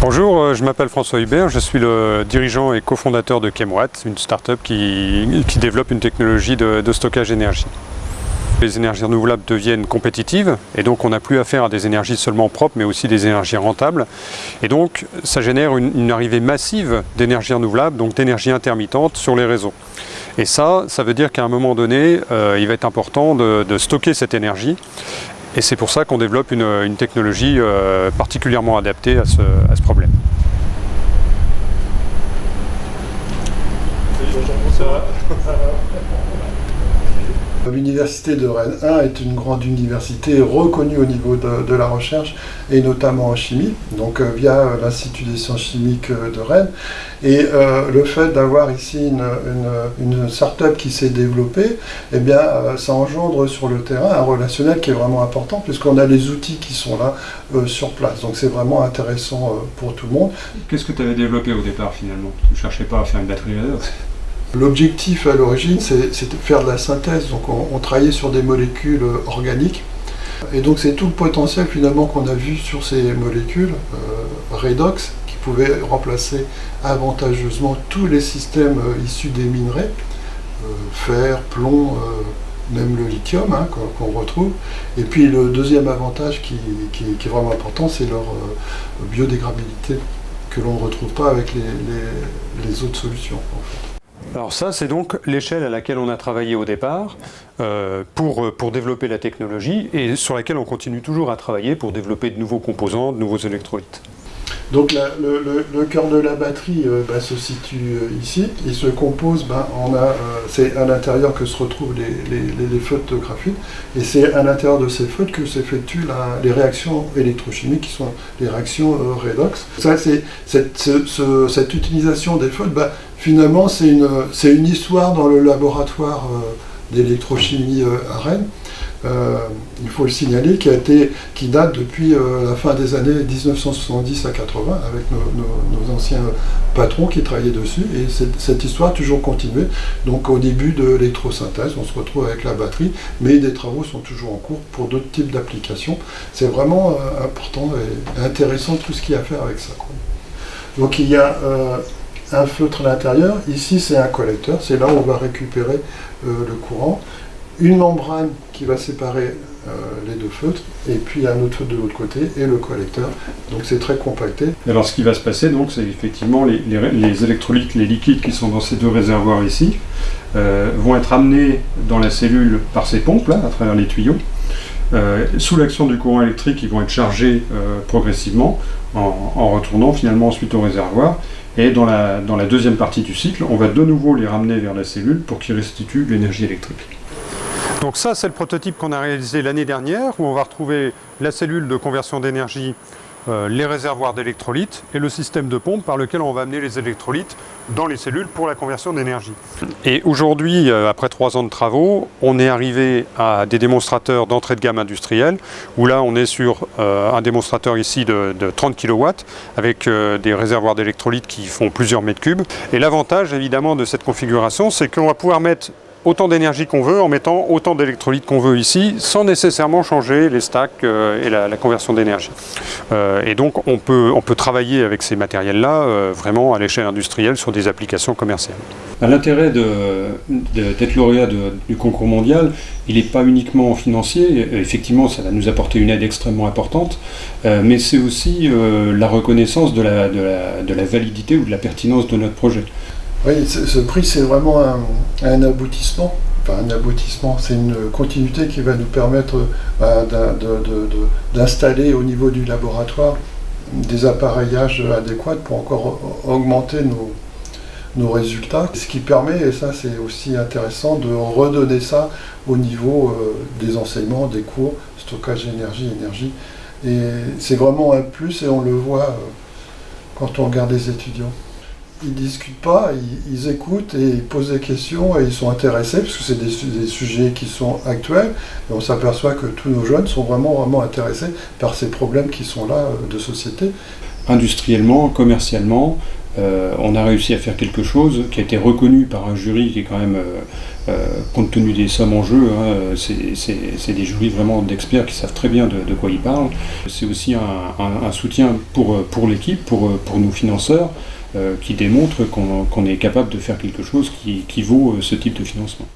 Bonjour, euh, je m'appelle François Hubert, je suis le dirigeant et cofondateur de Chemwatt, une start-up qui, développe une technologie de, stockage d'énergie. Les énergies renouvelables deviennent compétitives et donc on n'a plus affaire à des énergies seulement propres mais aussi des énergies rentables. Et donc ça génère une, arrivée massive d'énergie renouvelable, donc d'énergie intermittente sur les réseaux. Et ça, ça veut dire qu'à un moment donné, euh, il va être important de stocker cette énergie et c'est pour ça qu'on développe une, une technologie euh, particulièrement adaptée à ce, à ce problème. L'université de Rennes 1 est une grande université reconnue au niveau de, la recherche et notamment en chimie, donc euh, via euh, l'Institut des sciences chimiques euh, de Rennes. Et le fait d'avoir ici une, une, start-up qui s'est développée, eh bien, ça engendre sur le terrain un relationnel qui est vraiment important puisqu'on a les outils qui sont là sur place. Donc c'est vraiment intéressant pour tout le monde. Qu'est-ce que tu avais développé au départ finalement? Tu ne cherchais pas à faire une batterie redox L'objectif à l'origine, c'est de faire de la synthèse. Donc on, on travaillait sur des molécules organiques. Et donc c'est tout le potentiel finalement qu'on a vu sur ces molécules, euh, redox, qui pouvaient remplacer avantageusement tous les systèmes euh, issus des minerais, euh, fer, plomb, même le lithium hein, qu'on qu retrouve. Et puis le deuxième avantage qui, est vraiment important, c'est leur biodégradabilité, que l'on ne retrouve pas avec les, les, les autres solutions. En fait. Alors ça, c'est donc l'échelle à laquelle on a travaillé au départ euh, pour, pour développer la technologie et sur laquelle on continue toujours à travailler pour développer de nouveaux composants, de nouveaux électrolytes. Donc le, cœur de la batterie euh, bah, se situe euh, ici. Il se compose, bah, euh, c'est à l'intérieur que se retrouvent les, les, les, feutres graphite, et c'est à l'intérieur de ces feutres que s'effectuent les réactions électrochimiques qui sont les réactions euh, redox. Ça, c'est cette, ce, ce, cette utilisation des feutres, bah, finalement, c'est une, une histoire dans le laboratoire euh, d'électrochimie à Rennes. Euh, il faut le signaler, qui, a été, qui date depuis euh, la fin des années 1970 à 80, avec nos, anciens patrons qui travaillaient dessus, et cette, histoire a toujours continué. Donc au début de l'électrosynthèse, on se retrouve avec la batterie, mais des travaux sont toujours en cours pour d'autres types d'applications. C'est vraiment euh, important et intéressant tout ce qu'il y a à faire avec ça. Donc il y a euh, un feutre à l'intérieur, ici c'est un collecteur, c'est là où on va récupérer euh, le courant une membrane qui va séparer euh, les deux feutres, et puis un autre feutre de l'autre côté, et le collecteur. Donc c'est très compacté. Alors ce qui va se passer, donc, c'est effectivement les, électrolytes, les liquides qui sont dans ces deux réservoirs ici, euh, vont être amenés dans la cellule par ces pompes, là, à travers les tuyaux. Euh, sous l'action du courant électrique, ils vont être chargés euh, progressivement en, retournant finalement ensuite au réservoir. Et dans la, deuxième partie du cycle, on va de nouveau les ramener vers la cellule pour qu'ils restituent l'énergie électrique. Donc ça, c'est le prototype qu'on a réalisé l'année dernière, où on va retrouver la cellule de conversion d'énergie, les réservoirs d'électrolytes et le système de pompe par lequel on va amener les électrolytes dans les cellules pour la conversion d'énergie. Et aujourd'hui, euh, après trois ans de travaux, on est arrivé à des démonstrateurs d'entrée de gamme industrielle, où là, on est sur euh, un démonstrateur ici de, de 30 kW, avec euh, des réservoirs d'électrolytes qui font plusieurs mètres cubes. Et l'avantage, évidemment, de cette configuration, c'est qu'on va pouvoir mettre autant d'énergie qu'on veut en mettant autant d'électrolytes qu'on veut ici sans nécessairement changer les stacks euh, et la, conversion d'énergie. Euh, et donc on peut, on peut travailler avec ces matériels-là euh, vraiment à l'échelle industrielle sur des applications commerciales. L'intérêt d'être lauréat du concours mondial, il n'est pas uniquement financier, effectivement ça va nous apporter une aide extrêmement importante, mais c'est aussi la reconnaissance de, la, de la validité ou de la pertinence de notre projet. Oui, ce prix, c'est vraiment un, aboutissement. Enfin, un aboutissement, c'est une continuité qui va nous permettre bah, d'installer au niveau du laboratoire des appareillages adéquats pour encore augmenter nos, résultats. Ce qui permet, et ça c'est aussi intéressant, de redonner ça au niveau euh, des enseignements, des cours, stockage d'énergie, énergie. Et c'est vraiment un plus et on le voit euh, quand on regarde les étudiants ils discutent pas, ils, écoutent et ils posent des questions et ils sont intéressés parce que c'est des, sujets qui sont actuels on s'aperçoit que tous nos jeunes sont vraiment vraiment intéressés par ces problèmes qui sont là euh, de société. Industriellement, commercialement, euh, on a réussi à faire quelque chose qui a été reconnu par un jury qui est quand même euh, compte tenu des sommes en jeu, hein, c'est des juristes vraiment d'experts qui savent très bien de, quoi ils parlent. C'est aussi un, soutien pour, pour l'équipe, pour, pour nos financeurs, qui démontre qu'on est capable de faire quelque chose qui vaut ce type de financement.